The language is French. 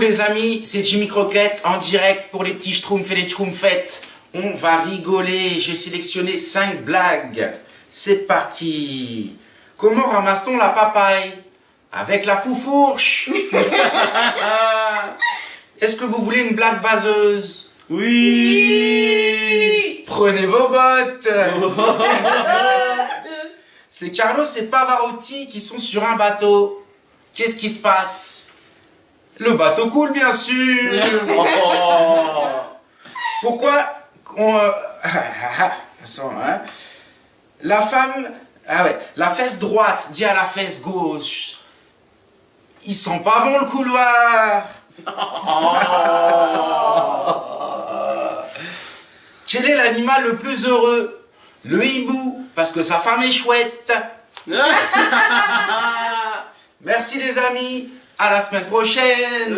les amis, c'est Jimmy Croquette en direct pour les petits schtroumpfs et les schtroumpfettes. On va rigoler, j'ai sélectionné 5 blagues. C'est parti. Comment ramasse-t-on la papaye? Avec la foufourche Est-ce que vous voulez une blague vaseuse? Oui. Prenez vos bottes. C'est Carlos et Pavarotti qui sont sur un bateau. Qu'est-ce qui se passe? Le bateau coule, bien sûr Pourquoi on... euh, hein. La femme... Ah ouais, la fesse droite dit à la fesse gauche. Il sent pas bon le couloir Quel est l'animal le plus heureux? Le hibou, parce que sa femme est chouette. Merci les amis, à la semaine prochaine.